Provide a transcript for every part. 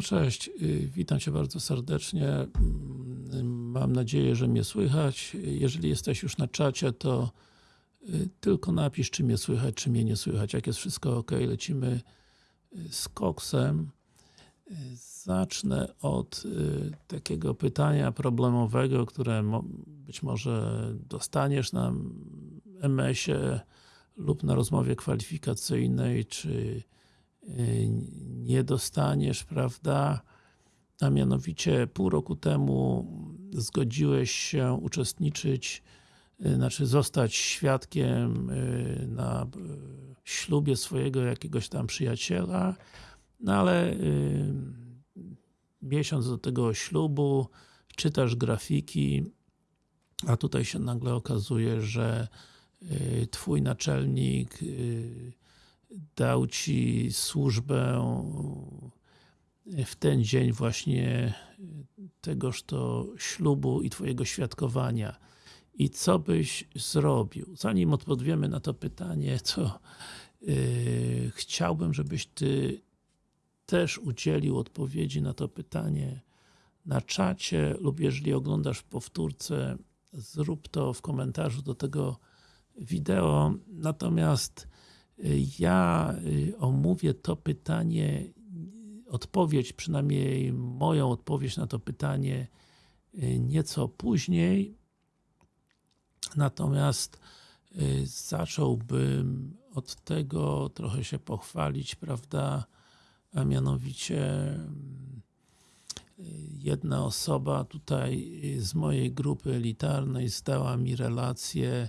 No cześć, y, witam Cię bardzo serdecznie. Mm, Mam nadzieję, że mnie słychać. Jeżeli jesteś już na czacie, to y, tylko napisz, czy mnie słychać, czy mnie nie słychać. Jak jest wszystko ok, lecimy y, z koksem. Zacznę od takiego pytania problemowego, które być może dostaniesz na MS-ie lub na rozmowie kwalifikacyjnej, czy nie dostaniesz, prawda? A mianowicie pół roku temu zgodziłeś się uczestniczyć, y, znaczy zostać świadkiem y, na y, ślubie swojego jakiegoś tam przyjaciela, no ale y, miesiąc do tego ślubu czytasz grafiki, a tutaj się nagle okazuje, że y, twój naczelnik y, dał ci służbę w ten dzień właśnie tegoż to ślubu i twojego świadkowania. I co byś zrobił? Zanim odpowiemy na to pytanie, to yy, chciałbym, żebyś ty też udzielił odpowiedzi na to pytanie na czacie lub jeżeli oglądasz w powtórce, zrób to w komentarzu do tego wideo. Natomiast ja y, omówię to pytanie, odpowiedź, przynajmniej moją odpowiedź na to pytanie y, nieco później. Natomiast y, zacząłbym od tego trochę się pochwalić, prawda, a mianowicie jedna osoba tutaj z mojej grupy elitarnej zdała mi relację,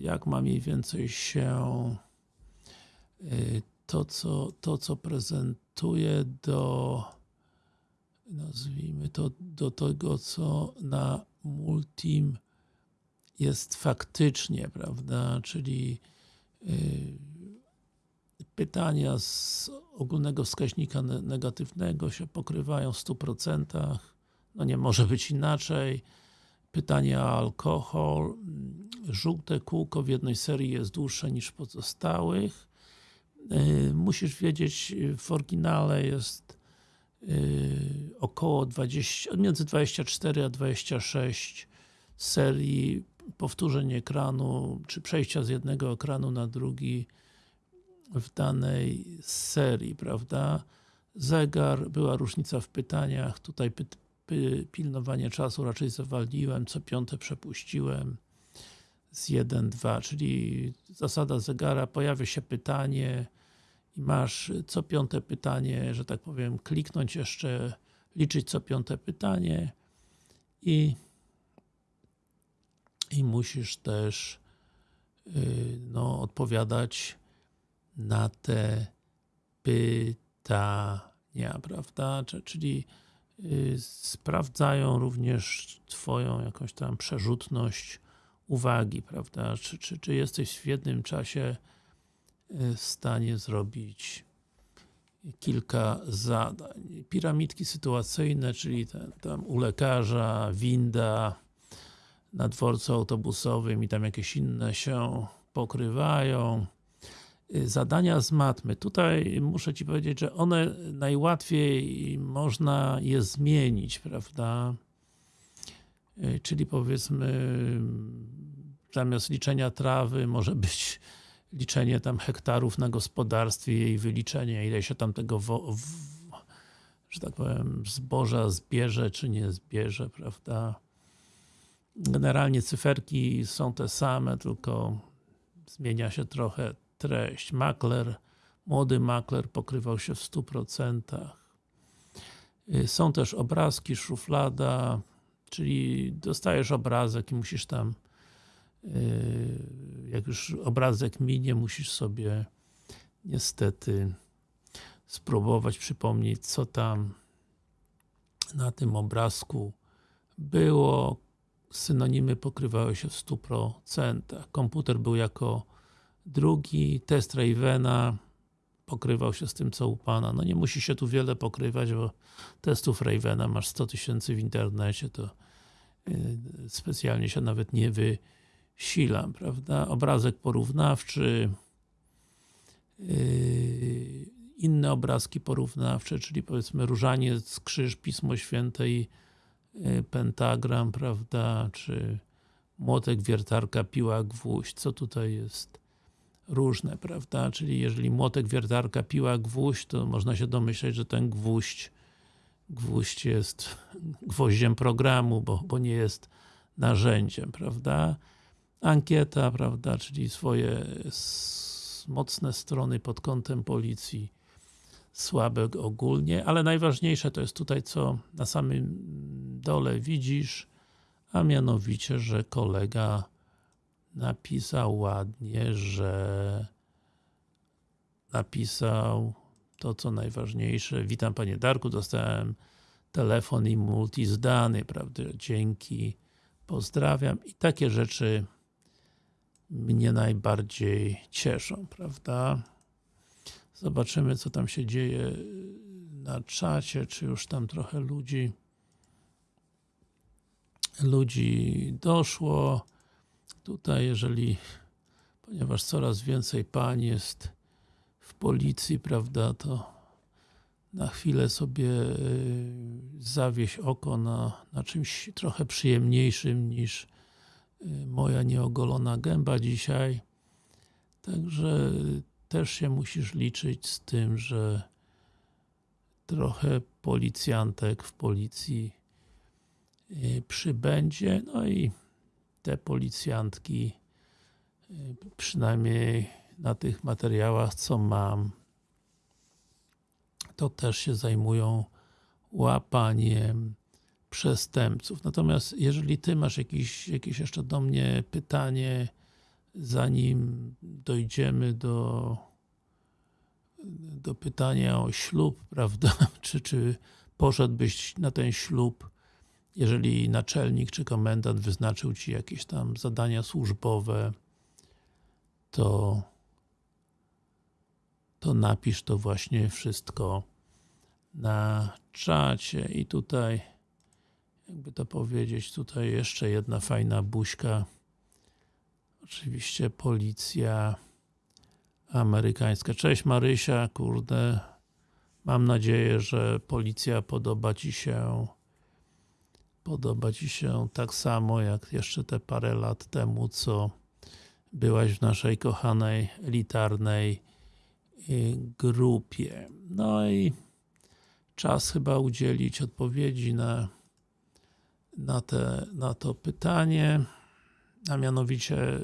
jak ma mniej więcej się y, to, co, to, co prezentuje do nazwijmy to, do tego, co na Multim jest faktycznie, prawda, czyli y, pytania z ogólnego wskaźnika ne- negatywnego się pokrywają w 100%, no nie może być inaczej. Pytanie o alkohol. Żółte kółko w jednej serii jest dłuższe niż w pozostałych. Yy, Musisz wiedzieć, w oryginale jest yy, około 20, między 24 a 26 serii powtórzeń ekranu, czy przejścia z jednego ekranu na drugi w danej serii, prawda? Zegar, była różnica w pytaniach, tutaj pilnowanie czasu raczej zawaliłem, co piąte przepuściłem z 1, 2, czyli zasada zegara, pojawia się pytanie i masz co piąte pytanie, że tak powiem, kliknąć jeszcze, liczyć co piąte pytanie i i musisz też yy, no, odpowiadać na te pytania, prawda? Czyli sprawdzają również Twoją jakąś tam przerzutność uwagi, prawda? Czy, czy, czy jesteś w jednym czasie yy, w stanie zrobić kilka zadań. Piramidki sytuacyjne, czyli ten, tam u lekarza, winda, na dworcu autobusowym i tam jakieś inne się pokrywają. Y, Zadania z matmy. Tutaj muszę Ci powiedzieć, że one najłatwiej można je zmienić, prawda? Y, Czyli powiedzmy zamiast liczenia trawy może być liczenie tam hektarów na gospodarstwie jej wyliczenie, ile się tam tego w, że tak powiem, zboża zbierze, czy nie zbierze, prawda? Generalnie cyferki są te same, tylko zmienia się trochę treść. Makler, młody makler pokrywał się w 100%. Y, Są też obrazki, szuflada, czyli dostajesz obrazek i musisz tam y, jak już obrazek minie, musisz sobie niestety spróbować przypomnieć, co tam na tym obrazku było, synonimy pokrywały się w 100%. Komputer był jako drugi, test Ravena pokrywał się z tym, co u Pana. No nie musi się tu wiele pokrywać, bo testów Ravena masz 100 tysięcy w internecie, to yy, specjalnie się nawet nie wysilam, prawda? Obrazek porównawczy yy, inne obrazki porównawcze, czyli powiedzmy różaniec, krzyż, Pismo Święte i y, pentagram, prawda, czy młotek, wiertarka, piła, gwóźdź, co tutaj jest różne, prawda, czyli jeżeli młotek, wiertarka, piła, gwóźdź, to można się domyśleć, że ten gwóźdź gwóźdź jest gwoździem programu, bo, bo nie jest narzędziem, prawda? Ankieta, prawda, czyli swoje mocne strony pod kątem policji, słabe ogólnie, ale najważniejsze to jest tutaj, co na samym dole widzisz, a mianowicie, że kolega napisał ładnie, że napisał to co najważniejsze. Witam Panie Darku, dostałem telefon i multi zdany, prawda, dzięki, pozdrawiam i takie rzeczy mnie najbardziej cieszą, prawda. Zobaczymy co tam się dzieje na czacie, czy już tam trochę ludzi ludzi doszło. Tutaj jeżeli, ponieważ coraz więcej pań jest w policji, prawda, to na chwilę sobie y, zawieść oko na, na czymś trochę przyjemniejszym niż y, moja nieogolona gęba dzisiaj. Także też się musisz liczyć z tym, że trochę policjantek w policji y, przybędzie, no i te policjantki przynajmniej na tych materiałach, co mam, to też się zajmują łapaniem przestępców. Natomiast jeżeli Ty masz jakieś, jakieś jeszcze do mnie pytanie, zanim dojdziemy do do pytania o ślub, prawda, czy, czy poszedłbyś na ten ślub, jeżeli naczelnik czy komendant wyznaczył Ci jakieś tam zadania służbowe, to to napisz to właśnie wszystko na czacie. I tutaj jakby to powiedzieć, tutaj jeszcze jedna fajna buźka. Oczywiście policja amerykańska. Cześć Marysia, kurde mam nadzieję, że policja podoba Ci się podoba Ci się tak samo jak jeszcze te parę lat temu, co byłaś w naszej kochanej, elitarnej grupie. No i czas chyba udzielić odpowiedzi na, na, te, na to pytanie, a mianowicie,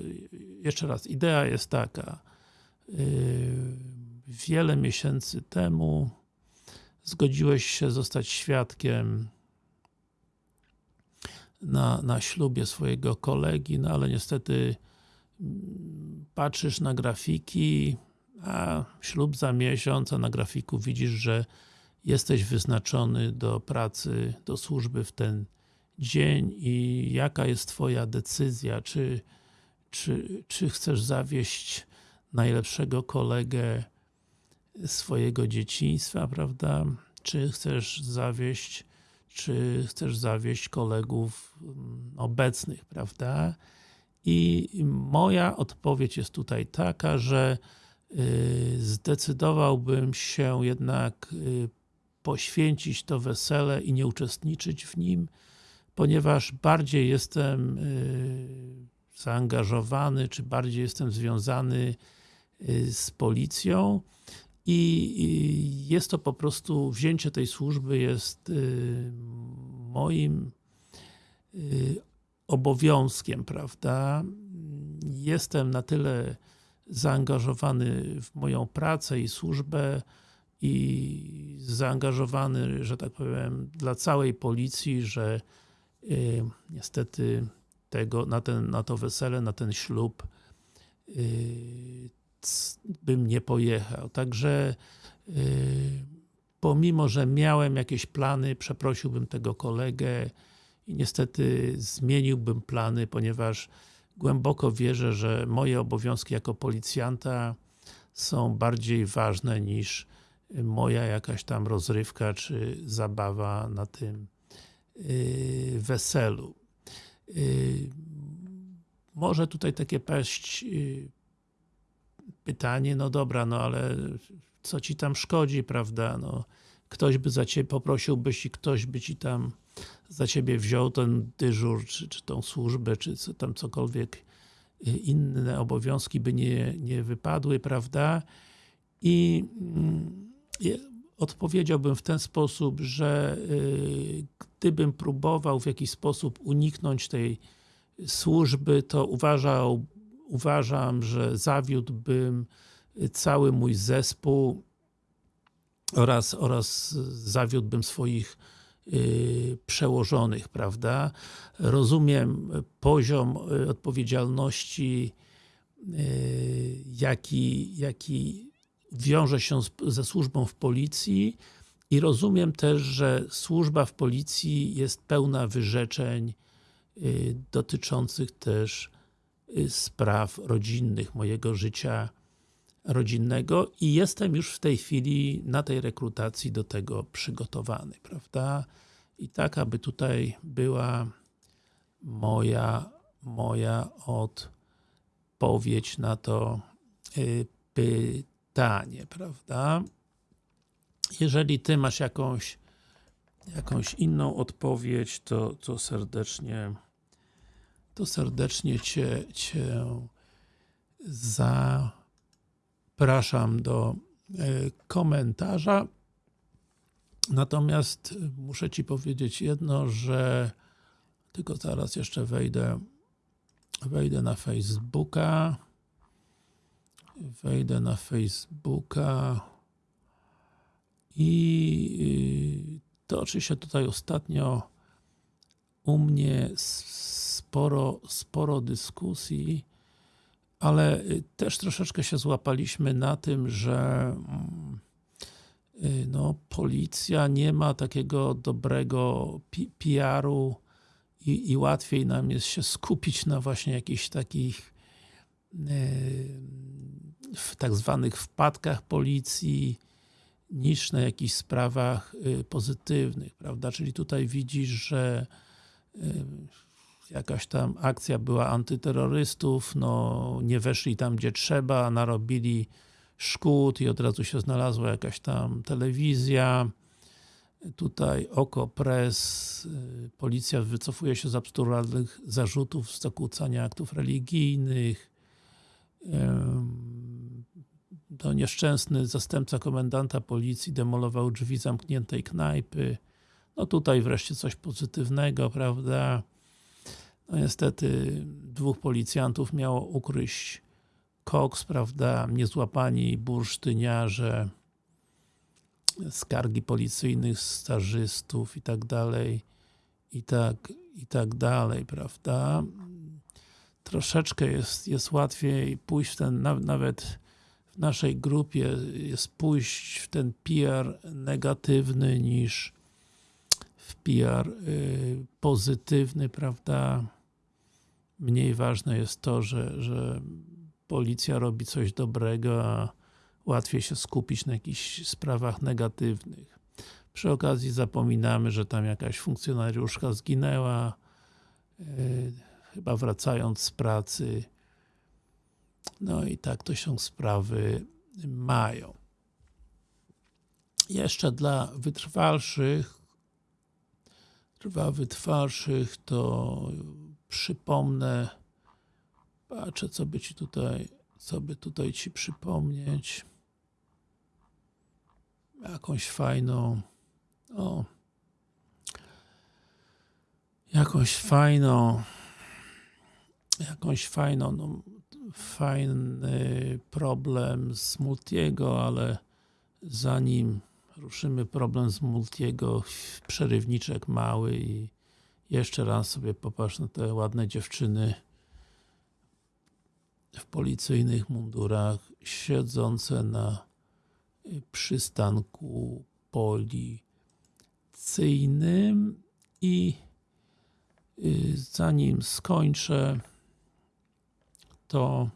jeszcze raz, idea jest taka, yy, wiele miesięcy temu zgodziłeś się zostać świadkiem na, na ślubie swojego kolegi, no ale niestety mm, patrzysz na grafiki, a ślub za miesiąc, a na grafiku widzisz, że jesteś wyznaczony do pracy, do służby w ten dzień i jaka jest Twoja decyzja, czy, czy, czy chcesz zawieść najlepszego kolegę swojego dzieciństwa, prawda? Czy chcesz zawieść, czy chcesz zawieść kolegów mm, obecnych, prawda? I moja odpowiedź jest tutaj taka, że Y, zdecydowałbym się jednak y, poświęcić to wesele i nie uczestniczyć w nim, ponieważ bardziej jestem y, zaangażowany, czy bardziej jestem związany z policją i jest to po prostu, wzięcie tej służby jest moim obowiązkiem, prawda? Jestem na tyle zaangażowany w moją pracę i służbę i zaangażowany, że tak powiem, dla całej policji, że y, niestety tego, na, ten, na to wesele, na ten ślub y, bym nie pojechał. Także y, pomimo, że miałem jakieś plany, przeprosiłbym tego kolegę i niestety zmieniłbym plany, ponieważ głęboko wierzę, że moje obowiązki jako policjanta są bardziej ważne niż moja jakaś tam rozrywka czy zabawa na tym yy, weselu. Yy, może tutaj takie paść pytanie, no dobra, no ale co ci tam szkodzi, prawda, no, ktoś by za ciebie, poprosiłbyś i ktoś by ci tam za ciebie wziął ten dyżur, czy, czy tą służbę, czy co tam cokolwiek y, inne obowiązki by nie, nie wypadły, prawda, i mm, odpowiedziałbym w ten sposób, że y, gdybym próbował w jakiś sposób uniknąć tej służby, to uważał, uważam, że zawiódłbym cały mój zespół oraz, oraz zawiódłbym swoich y, przełożonych, prawda? Rozumiem poziom y, odpowiedzialności jaki, jaki wiąże się ze służbą w policji i rozumiem też, że służba w policji jest pełna wyrzeczeń y, dotyczących też y, spraw rodzinnych, mojego życia rodzinnego i jestem już w tej chwili na tej rekrutacji do tego przygotowany, prawda? I tak, aby tutaj była moja, moja odpowiedź na to y, pytanie, prawda? Jeżeli Ty masz jakąś jakąś inną odpowiedź, to, to serdecznie to serdecznie Cię, cię zapraszam do e, komentarza. Natomiast muszę Ci powiedzieć jedno, że tylko zaraz jeszcze wejdę wejdę na Facebooka wejdę na Facebooka i toczy się tutaj ostatnio u mnie sporo, sporo dyskusji, ale też troszeczkę się złapaliśmy na tym, że mm, no, policja nie ma takiego dobrego PR-u i, i łatwiej nam jest się skupić na właśnie jakichś takich w tak zwanych wpadkach policji niż na jakichś sprawach y, pozytywnych, prawda? Czyli tutaj widzisz, że y, jakaś tam akcja była antyterrorystów, no nie weszli tam gdzie trzeba, narobili szkód i od razu się znalazła jakaś tam telewizja. Tutaj oko press, y, policja wycofuje się z absurdalnych zarzutów z zakłócania aktów religijnych, to nieszczęsny zastępca komendanta policji demolował drzwi zamkniętej knajpy. No tutaj wreszcie coś pozytywnego, prawda? No niestety dwóch policjantów miało ukryć koks, prawda? Niezłapani bursztyniarze, skargi policyjnych stażystów i tak dalej, i tak, i tak dalej, prawda? Troszeczkę jest, jest łatwiej pójść w ten, nawet w naszej grupie jest pójść w ten PR negatywny niż w PR y, pozytywny, prawda? Mniej ważne jest to, że, że policja robi coś dobrego, a łatwiej się skupić na jakichś sprawach negatywnych. Przy okazji zapominamy, że tam jakaś funkcjonariuszka zginęła, y, chyba wracając z pracy, no i tak to się sprawy mają. Jeszcze dla wytrwalszych, dla wytrwalszych to przypomnę, patrzę co by Ci tutaj, co by tutaj Ci przypomnieć. Jakąś fajną, o, jakąś fajną, jakąś fajną, no, fajny problem z Multiego, ale zanim ruszymy problem z Multiego, przerywniczek mały i jeszcze raz sobie popatrz na te ładne dziewczyny w policyjnych mundurach, siedzące na przystanku policyjnym i y, zanim skończę to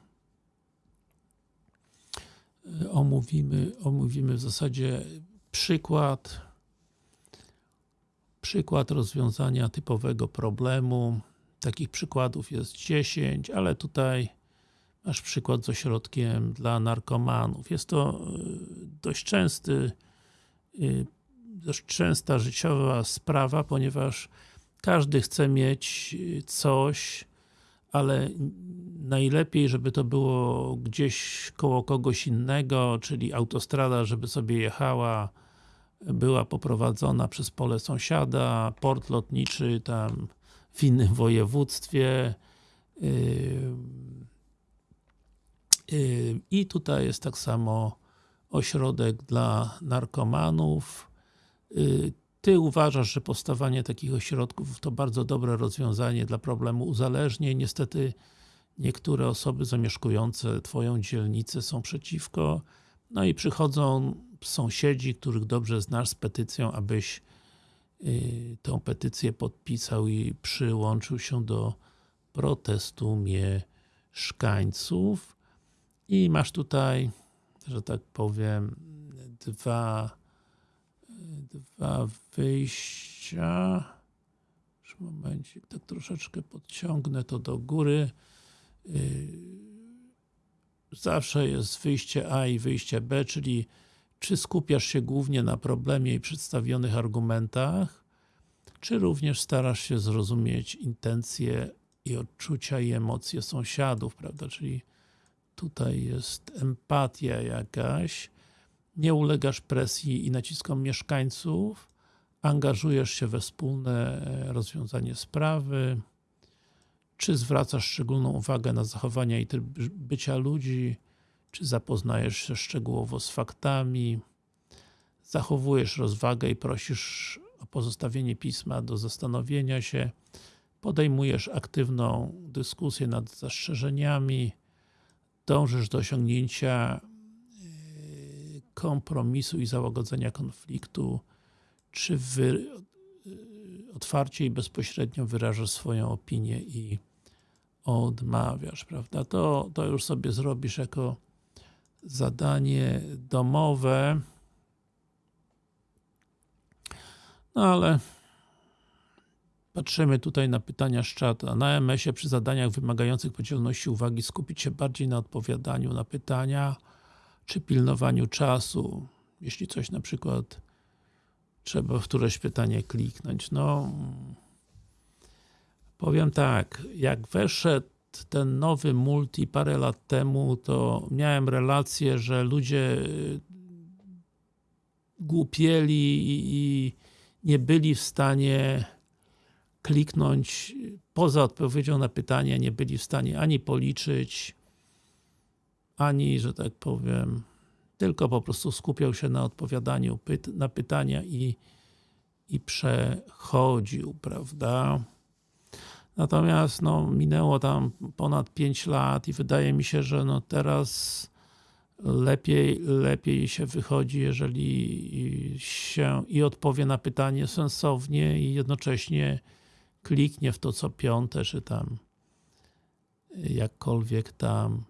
e, omówimy, omówimy w zasadzie przykład przykład rozwiązania typowego problemu. Takich przykładów jest 10, ale tutaj masz przykład z ośrodkiem dla narkomanów. Jest to y, dość częsty, y, dość częsta życiowa sprawa, ponieważ każdy chce mieć y, coś, ale najlepiej, żeby to było gdzieś koło kogoś innego, czyli autostrada, żeby sobie jechała, była poprowadzona przez pole sąsiada, port lotniczy tam w innym województwie i tutaj jest tak samo ośrodek dla narkomanów. Ty uważasz, że powstawanie takich ośrodków to bardzo dobre rozwiązanie dla problemu uzależnień. Niestety niektóre osoby zamieszkujące Twoją dzielnicę są przeciwko. No i przychodzą sąsiedzi, których dobrze znasz z petycją, abyś yy, tą petycję podpisał i przyłączył się do protestu mieszkańców. I masz tutaj, że tak powiem, dwa dwa wyjścia. Już momencik, tak troszeczkę podciągnę to do góry. Yy, zawsze jest wyjście A i wyjście B, czyli czy skupiasz się głównie na problemie i przedstawionych argumentach, czy również starasz się zrozumieć intencje i odczucia i emocje sąsiadów, prawda, czyli tutaj jest empatia jakaś, nie ulegasz presji i naciskom mieszkańców, angażujesz się we wspólne e, rozwiązanie sprawy, czy zwracasz szczególną uwagę na zachowania i tryb bycia ludzi, czy zapoznajesz się szczegółowo z faktami, zachowujesz rozwagę i prosisz o pozostawienie pisma do zastanowienia się, podejmujesz aktywną dyskusję nad zastrzeżeniami, dążysz do osiągnięcia kompromisu i załagodzenia konfliktu, czy wy otwarcie i bezpośrednio wyrażasz swoją opinię i odmawiasz, prawda? To, to już sobie zrobisz jako zadanie domowe. No ale patrzymy tutaj na pytania z czata. Na MS-ie przy zadaniach wymagających podzielności uwagi skupić się bardziej na odpowiadaniu na pytania, czy pilnowaniu czasu, jeśli coś na przykład trzeba w któreś pytanie kliknąć. No, powiem tak, jak weszedł ten nowy multi parę lat temu, to miałem relację, że ludzie głupieli i nie byli w stanie kliknąć poza odpowiedzią na pytanie, nie byli w stanie ani policzyć, ani, że tak powiem, tylko po prostu skupiał się na odpowiadaniu na pytania i, i przechodził, prawda? Natomiast no, minęło tam ponad 5 lat i wydaje mi się, że no teraz lepiej, lepiej się wychodzi, jeżeli się i odpowie na pytanie sensownie i jednocześnie kliknie w to co piąte, czy tam jakkolwiek tam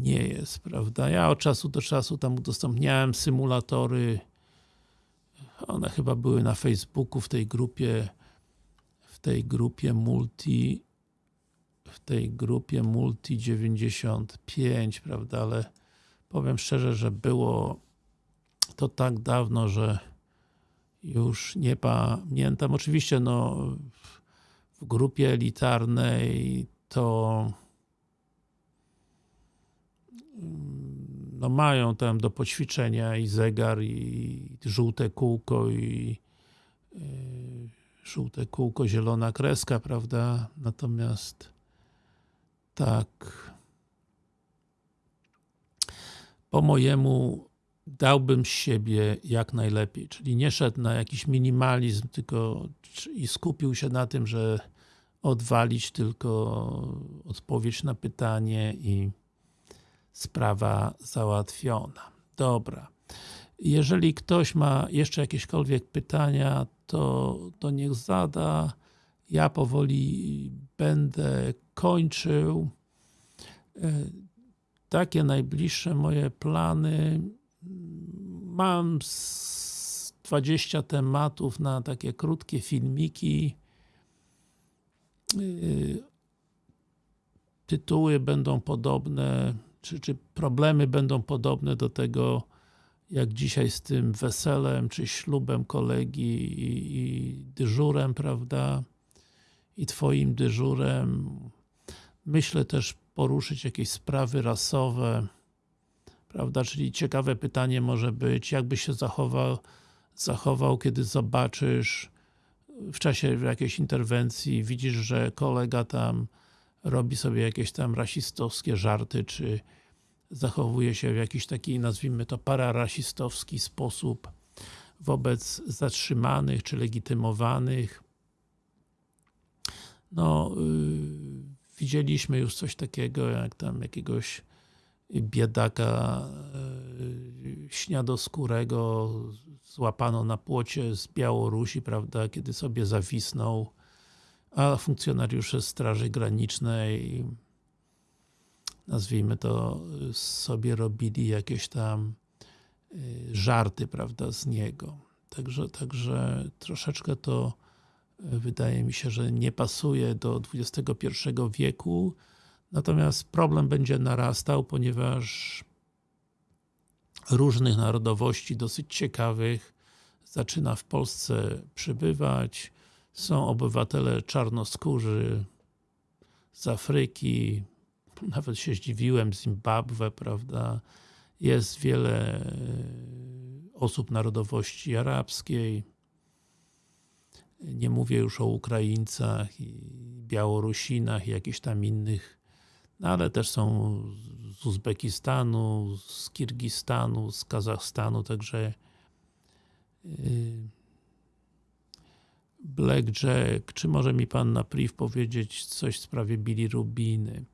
nie jest, prawda? Ja od czasu do czasu tam udostępniałem symulatory one chyba były na Facebooku w tej grupie tej grupie multi w tej grupie multi 95, prawda, ale powiem szczerze, że było to tak dawno, że już nie pamiętam. Oczywiście no w grupie elitarnej to no mają tam do poćwiczenia i zegar, i żółte kółko, i yy, żółte kółko, zielona kreska, prawda? Natomiast tak po mojemu dałbym siebie jak najlepiej, czyli nie szedł na jakiś minimalizm, tylko i skupił się na tym, że odwalić tylko odpowiedź na pytanie i sprawa załatwiona. Dobra. Jeżeli ktoś ma jeszcze jakiekolwiek pytania, to, to niech zada. Ja powoli będę kończył. E, takie najbliższe moje plany. Mam 20 tematów na takie krótkie filmiki. E, tytuły będą podobne, czy, czy problemy będą podobne do tego, jak dzisiaj z tym weselem, czy ślubem kolegi i, i dyżurem, prawda? I twoim dyżurem. Myślę też poruszyć jakieś sprawy rasowe, prawda? Czyli ciekawe pytanie może być, jakby się zachował, zachował, kiedy zobaczysz w czasie jakiejś interwencji, widzisz, że kolega tam robi sobie jakieś tam rasistowskie żarty, czy zachowuje się w jakiś taki, nazwijmy to, pararasistowski sposób wobec zatrzymanych, czy legitymowanych. No, yy, widzieliśmy już coś takiego, jak tam jakiegoś biedaka yy, śniadoskórego złapano na płocie z Białorusi, prawda, kiedy sobie zawisnął, a funkcjonariusze Straży Granicznej nazwijmy to, sobie robili jakieś tam y, żarty, prawda, z niego. Także, także troszeczkę to y, wydaje mi się, że nie pasuje do XXI wieku, natomiast problem będzie narastał, ponieważ różnych narodowości, dosyć ciekawych, zaczyna w Polsce przybywać. Są obywatele czarnoskórzy z Afryki, nawet się zdziwiłem, Zimbabwe, prawda, jest wiele e, osób narodowości arabskiej, nie mówię już o Ukraińcach i Białorusinach i jakichś tam innych, no ale też są z Uzbekistanu, z Kirgistanu, z Kazachstanu, także e, Blackjack, czy może mi Pan na priv powiedzieć coś w sprawie Billy Rubiny?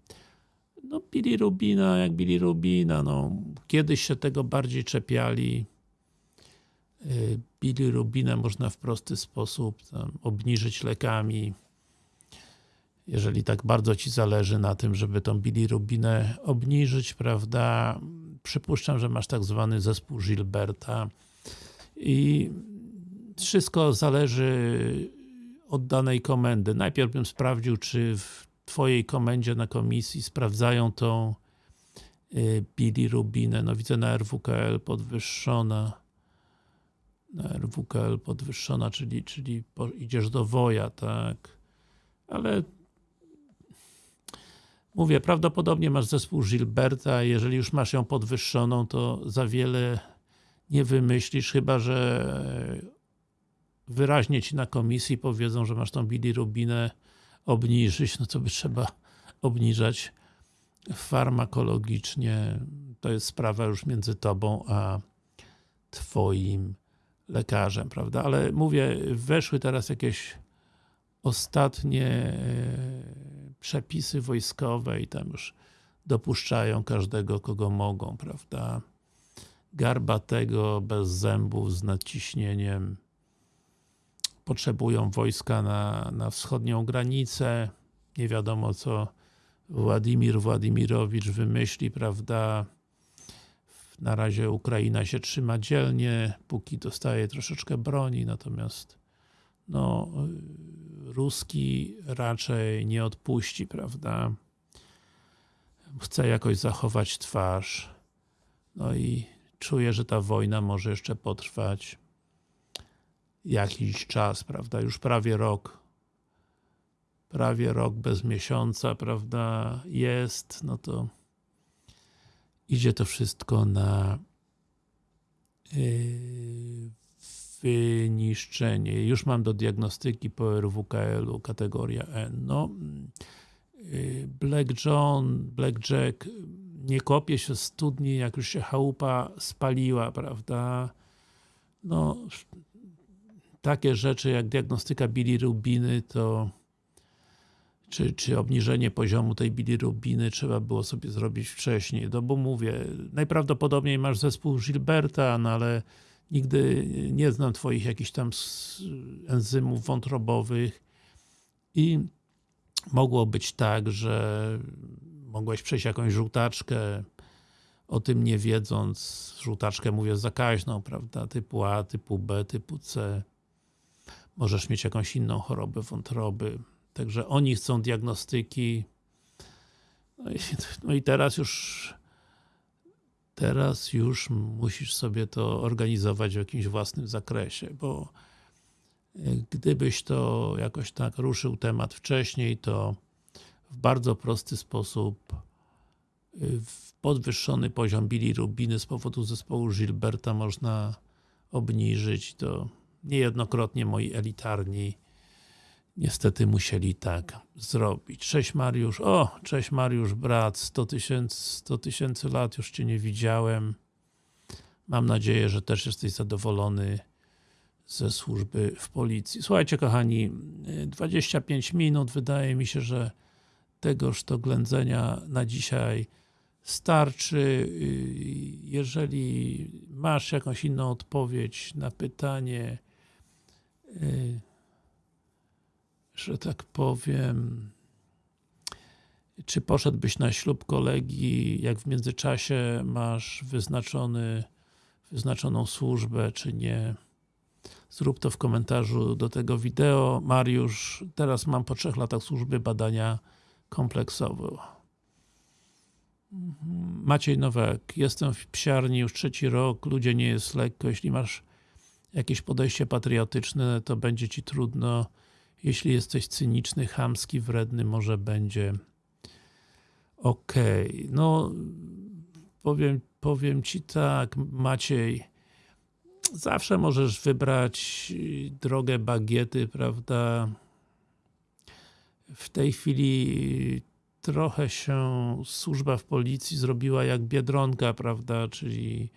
No Billy Rubina jak Billy Rubina, no kiedyś się tego bardziej czepiali. Y, Billy Rubina można w prosty sposób tam, obniżyć lekami. Jeżeli tak bardzo Ci zależy na tym, żeby tą Billy Rubinę obniżyć, prawda? Przypuszczam, że masz tak zwany zespół Gilberta i wszystko zależy od danej komendy. Najpierw bym sprawdził, czy w Twojej komendzie na komisji sprawdzają tą y, bilirubinę. No widzę na RWKL podwyższona. Na RWKL podwyższona, czyli, czyli idziesz do woja, tak. Ale mówię, prawdopodobnie masz zespół Gilberta, jeżeli już masz ją podwyższoną, to za wiele nie wymyślisz, chyba że wyraźnie Ci na komisji powiedzą, że masz tą bilirubinę obniżyć, no to by trzeba obniżać farmakologicznie. To jest sprawa już między Tobą a Twoim lekarzem, prawda? Ale mówię, weszły teraz jakieś ostatnie e, przepisy wojskowe i tam już dopuszczają każdego, kogo mogą, prawda? Garbatego, bez zębów, z nadciśnieniem potrzebują wojska na, na wschodnią granicę. Nie wiadomo co Władimir Władimirowicz wymyśli, prawda? Na razie Ukraina się trzyma dzielnie, póki dostaje troszeczkę broni, natomiast no, Ruski raczej nie odpuści, prawda? Chce jakoś zachować twarz. No i czuje, że ta wojna może jeszcze potrwać jakiś czas, prawda, już prawie rok prawie rok bez miesiąca, prawda, jest, no to idzie to wszystko na yy, wyniszczenie. Już mam do diagnostyki po RWKL-u kategoria N. No, yy, Black John, Black Jack nie kopie się studni, jak już się chałupa spaliła, prawda? No, takie rzeczy jak diagnostyka bilirubiny to czy, czy obniżenie poziomu tej bilirubiny trzeba było sobie zrobić wcześniej, no bo mówię, najprawdopodobniej masz zespół Gilberta, no ale nigdy nie znam Twoich jakichś tam enzymów wątrobowych i mogło być tak, że mogłeś przejść jakąś żółtaczkę, o tym nie wiedząc, żółtaczkę mówię zakaźną, prawda, typu A, typu B, typu C, możesz mieć jakąś inną chorobę wątroby. Także oni chcą diagnostyki. No i, no i teraz już teraz już musisz sobie to organizować w jakimś własnym zakresie, bo gdybyś to jakoś tak ruszył temat wcześniej, to w bardzo prosty sposób w podwyższony poziom bilirubiny z powodu zespołu Gilberta można obniżyć, to niejednokrotnie moi elitarni niestety musieli tak zrobić. Cześć Mariusz, o, cześć Mariusz, brat, 100 tysięcy 100 tysięcy lat już Cię nie widziałem. Mam nadzieję, że też jesteś zadowolony ze służby w policji. Słuchajcie kochani, 25 minut, wydaje mi się, że tegoż to ględzenia na dzisiaj starczy. Jeżeli masz jakąś inną odpowiedź na pytanie, że tak powiem, czy poszedłbyś na ślub kolegi, jak w międzyczasie masz wyznaczony, wyznaczoną służbę, czy nie. Zrób to w komentarzu do tego wideo. Mariusz, teraz mam po trzech latach służby badania kompleksowe. Maciej Nowak, jestem w psiarni już trzeci rok, ludzie nie jest lekko, jeśli masz jakieś podejście patriotyczne, to będzie Ci trudno, jeśli jesteś cyniczny, chamski, wredny, może będzie ok. No, powiem, powiem Ci tak, Maciej, zawsze możesz wybrać drogę bagiety, prawda? W tej chwili trochę się służba w policji zrobiła jak Biedronka, prawda, czyli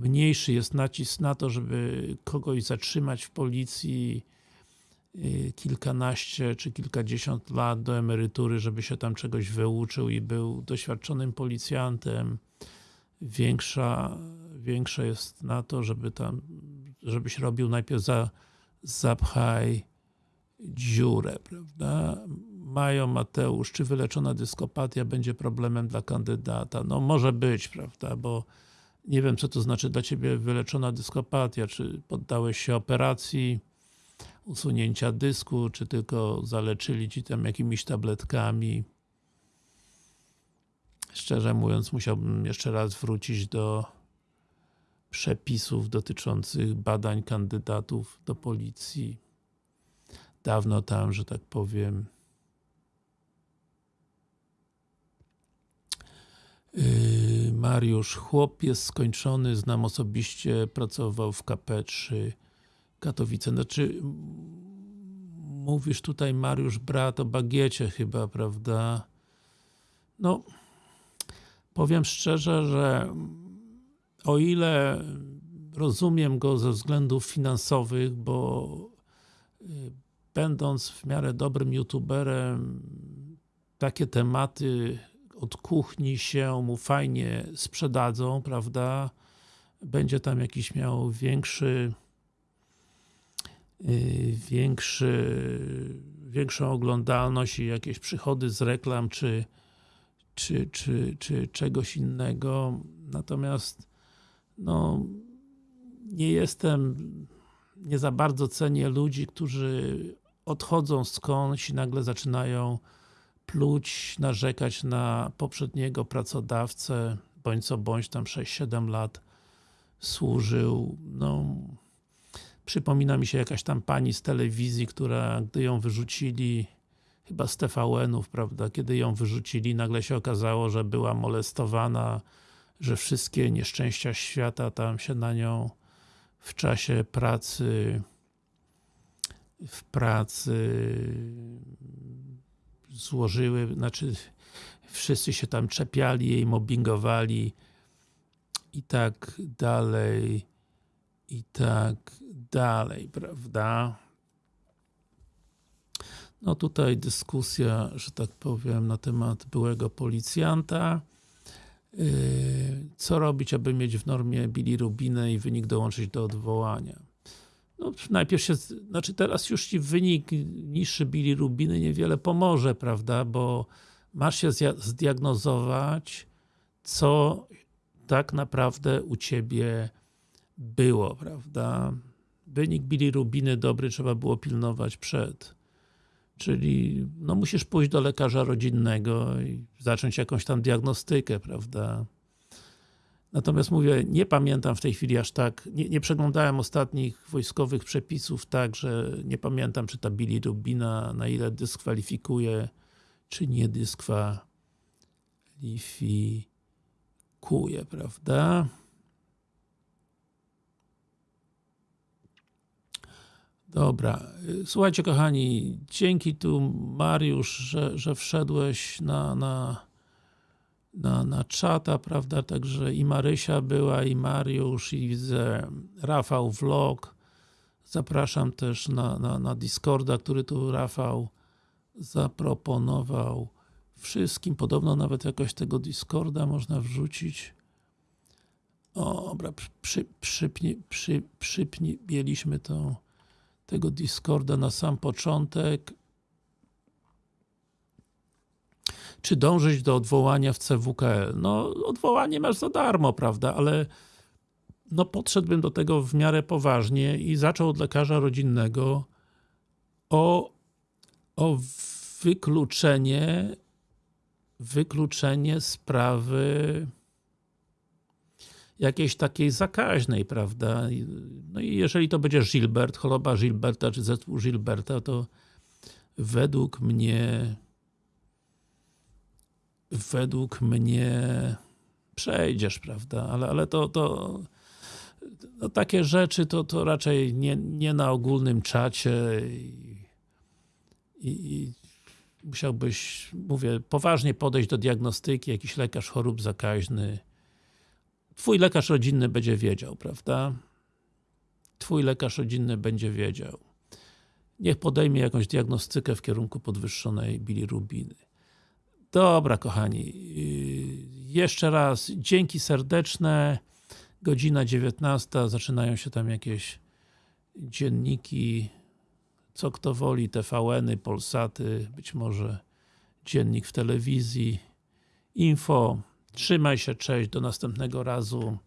mniejszy jest nacisk na to, żeby kogoś zatrzymać w policji kilkanaście czy kilkadziesiąt lat do emerytury, żeby się tam czegoś wyuczył i był doświadczonym policjantem. Większa, większe jest na to, żeby tam, żebyś robił najpierw za zapchaj dziurę, prawda? Mają Mateusz, czy wyleczona dyskopatia będzie problemem dla kandydata? No może być, prawda, bo nie wiem co to znaczy dla Ciebie wyleczona dyskopatia, czy poddałeś się operacji usunięcia dysku, czy tylko zaleczyli Ci tam jakimiś tabletkami. Szczerze mówiąc, musiałbym jeszcze raz wrócić do przepisów dotyczących badań kandydatów do policji. Dawno tam, że tak powiem, Yy, Mariusz, chłop jest skończony, znam osobiście, pracował w KP3 Katowice. Znaczy, mówisz tutaj Mariusz brat o bagiecie chyba, prawda? No, powiem szczerze, że o ile rozumiem go ze względów finansowych, bo yy, będąc w miarę dobrym youtuberem, takie tematy od kuchni się mu fajnie sprzedadzą, prawda? Będzie tam jakiś miał większy yy, większy większą oglądalność i jakieś przychody z reklam, czy, czy, czy, czy czegoś innego. Natomiast no, nie jestem, nie za bardzo cenię ludzi, którzy odchodzą skądś i nagle zaczynają pluć, narzekać na poprzedniego pracodawcę, bądź co bądź tam 6-7 lat służył. No, przypomina mi się jakaś tam pani z telewizji, która gdy ją wyrzucili chyba z TVN-ów, prawda, kiedy ją wyrzucili, nagle się okazało, że była molestowana, że wszystkie nieszczęścia świata tam się na nią w czasie pracy w pracy złożyły, znaczy wszyscy się tam czepiali jej, mobbingowali i tak dalej i tak dalej, prawda? No tutaj dyskusja, że tak powiem, na temat byłego policjanta. Yy, co robić, aby mieć w normie bilirubinę i wynik dołączyć do odwołania? No, najpierw się, znaczy teraz już Ci wynik niższy bilirubiny niewiele pomoże, prawda, bo masz się zdiagnozować, co tak naprawdę u Ciebie było, prawda. Wynik bilirubiny dobry trzeba było pilnować przed, Czyli no musisz pójść do lekarza rodzinnego i zacząć jakąś tam diagnostykę, prawda? Natomiast mówię, nie pamiętam w tej chwili aż tak, nie, nie przeglądałem ostatnich wojskowych przepisów tak, że nie pamiętam czy ta bilirubina na ile dyskwalifikuje, czy nie dyskwalifikuje, prawda? Dobra, słuchajcie kochani, dzięki tu Mariusz, że, że wszedłeś na, na, na, na czata, prawda, także i Marysia była, i Mariusz, i widzę Rafał Vlog, zapraszam też na, na, na Discorda, który tu Rafał zaproponował. Wszystkim, podobno nawet jakoś tego Discorda można wrzucić. O, dobra, przy, przypnie, przy, przypnieliśmy to tego Discorda na sam początek. Czy dążyć do odwołania w CWKL? No, odwołanie masz za darmo, prawda, ale no podszedłbym do tego w miarę poważnie i zaczął od lekarza rodzinnego o, o wykluczenie wykluczenie sprawy jakiejś takiej zakaźnej, prawda? No i jeżeli to będzie Gilbert, choroba Gilberta, czy zespół Gilberta, to według mnie według mnie przejdziesz, prawda? Ale, ale to, to no takie rzeczy to, to raczej nie, nie na ogólnym czacie i, i, i musiałbyś, mówię, poważnie podejść do diagnostyki, jakiś lekarz chorób zakaźny, Twój lekarz rodzinny będzie wiedział, prawda? Twój lekarz rodzinny będzie wiedział. Niech podejmie jakąś diagnostykę w kierunku podwyższonej bilirubiny. Dobra, kochani. Yy, jeszcze raz dzięki serdeczne. Godzina 19. Zaczynają się tam jakieś dzienniki, co kto woli, TVN-y, Polsaty, być może dziennik w telewizji, info, Trzymaj się, cześć, do następnego razu.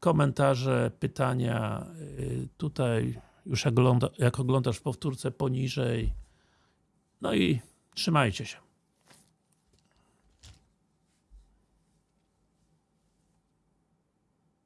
Komentarze, pytania y, tutaj już jak, jak oglądasz powtórce poniżej. No i trzymajcie się.